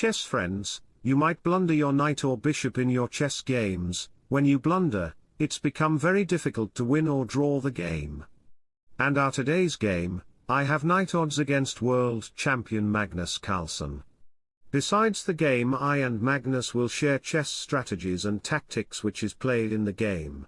chess friends, you might blunder your knight or bishop in your chess games, when you blunder, it's become very difficult to win or draw the game. And our today's game, I have knight odds against world champion Magnus Carlsen. Besides the game I and Magnus will share chess strategies and tactics which is played in the game.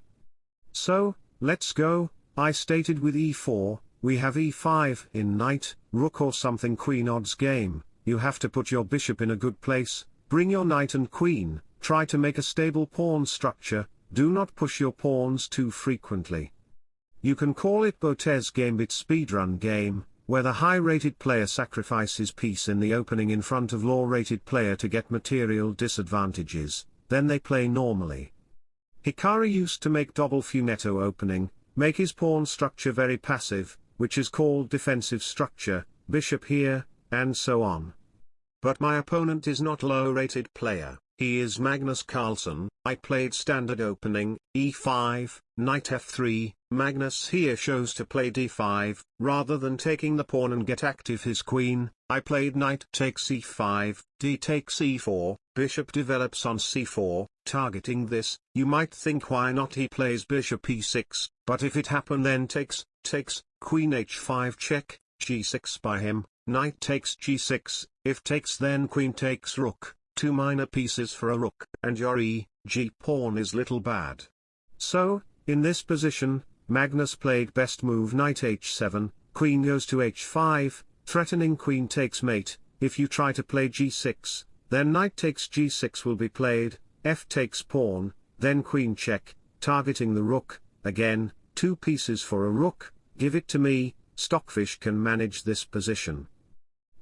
So, let's go, I stated with e4, we have e5 in knight, rook or something queen odds game, you have to put your bishop in a good place, bring your knight and queen, try to make a stable pawn structure, do not push your pawns too frequently. You can call it Botez Gambit speedrun game, where the high-rated player sacrifices piece in the opening in front of low-rated player to get material disadvantages, then they play normally. Hikaru used to make double fianchetto opening, make his pawn structure very passive, which is called defensive structure, bishop here, and so on. But my opponent is not low-rated player. He is Magnus Carlsen, I played standard opening, e5, knight f3, Magnus here shows to play d5, rather than taking the pawn and get active his queen, I played knight takes e5, d takes e4, bishop develops on c4, targeting this, you might think why not he plays bishop e6, but if it happen then takes, takes, queen h5 check, g6 by him, knight takes g6, if takes then queen takes rook, two minor pieces for a rook, and your e, g pawn is little bad. So, in this position, Magnus played best move knight h7, queen goes to h5, threatening queen takes mate, if you try to play g6, then knight takes g6 will be played, f takes pawn, then queen check, targeting the rook, again, two pieces for a rook, give it to me, Stockfish can manage this position.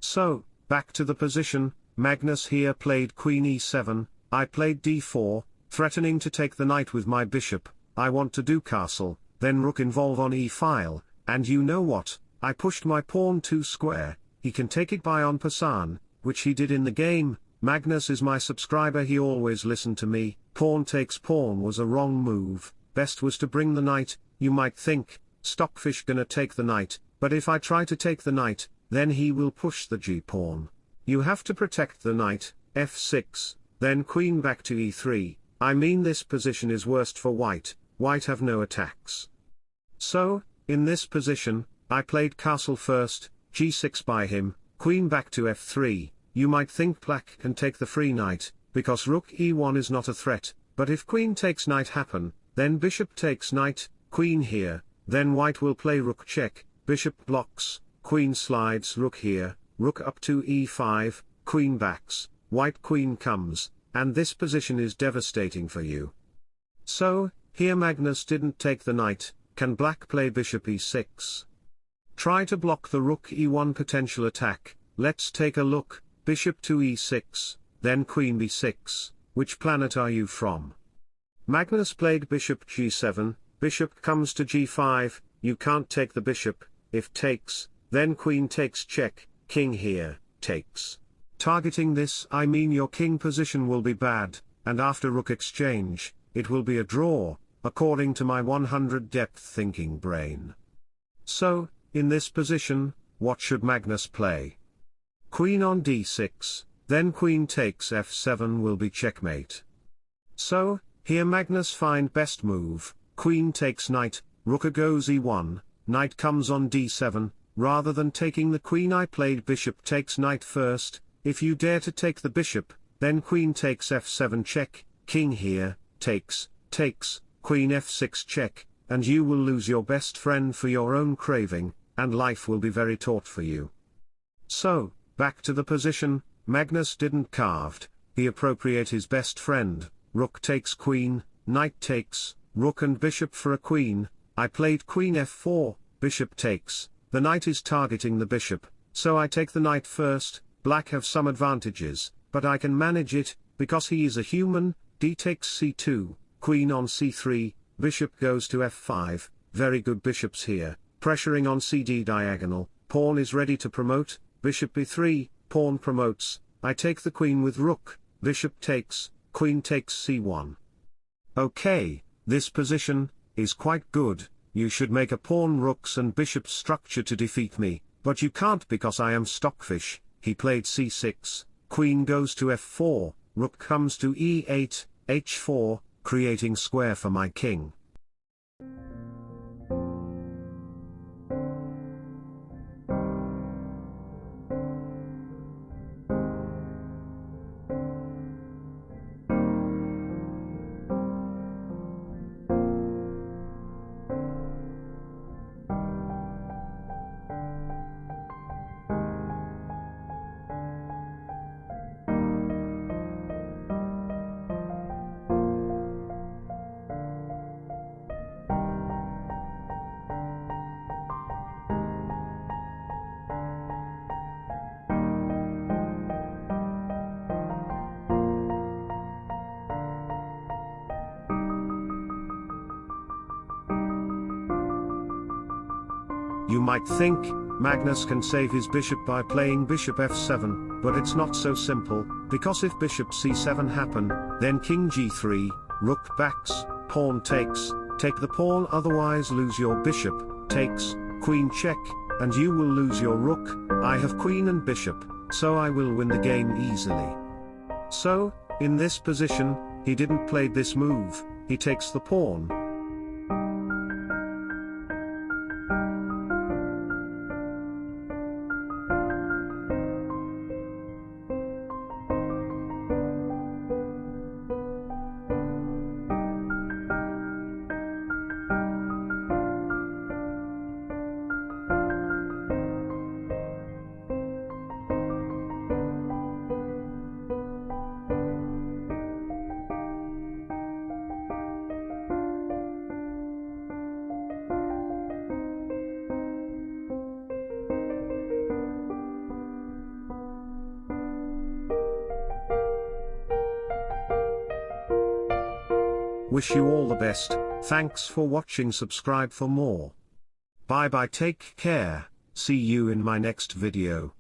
So, back to the position, Magnus here played queen e7, I played d4, threatening to take the knight with my bishop, I want to do castle, then rook involve on e-file, and you know what, I pushed my pawn to square, he can take it by en passant, which he did in the game, Magnus is my subscriber he always listened to me, pawn takes pawn was a wrong move, best was to bring the knight, you might think, Stockfish gonna take the knight, but if I try to take the knight, then he will push the g-pawn. You have to protect the knight, f6, then queen back to e3, I mean this position is worst for white, white have no attacks. So, in this position, I played castle first, g6 by him, queen back to f3, you might think black can take the free knight, because rook e1 is not a threat, but if queen takes knight happen, then bishop takes knight, queen here, then white will play rook check, bishop blocks, queen slides rook here, rook up to e5, queen backs, white queen comes, and this position is devastating for you. So, here Magnus didn't take the knight, can black play bishop e6? Try to block the rook e1 potential attack, let's take a look, bishop to e6, then queen b6, which planet are you from? Magnus played bishop g7, bishop comes to g5, you can't take the bishop, if takes, then queen takes check, king here, takes. Targeting this I mean your king position will be bad, and after rook exchange, it will be a draw, according to my 100 depth thinking brain. So, in this position, what should Magnus play? Queen on d6, then queen takes f7 will be checkmate. So, here Magnus find best move, queen takes knight, rook goes e1, knight comes on d7, rather than taking the queen I played bishop takes knight first, if you dare to take the bishop, then queen takes f7 check, king here, takes, takes, queen f6 check, and you will lose your best friend for your own craving, and life will be very taut for you. So, back to the position, Magnus didn't carved, he appropriate his best friend, rook takes queen, knight takes, rook and bishop for a queen, I played queen f4, bishop takes, the knight is targeting the bishop, so I take the knight first, black have some advantages, but I can manage it, because he is a human, d takes c2, queen on c3, bishop goes to f5, very good bishops here, pressuring on cd diagonal, pawn is ready to promote, bishop b3, pawn promotes, I take the queen with rook, bishop takes, queen takes c1. Okay, this position, is quite good, you should make a pawn rooks and bishop structure to defeat me, but you can't because I am stockfish, he played c6, queen goes to f4, rook comes to e8, h4, creating square for my king. You might think, Magnus can save his bishop by playing bishop f7, but it's not so simple, because if bishop c7 happen, then king g3, rook backs, pawn takes, take the pawn otherwise lose your bishop, takes, queen check, and you will lose your rook, I have queen and bishop, so I will win the game easily. So, in this position, he didn't play this move, he takes the pawn, Wish you all the best, thanks for watching subscribe for more. Bye bye take care, see you in my next video.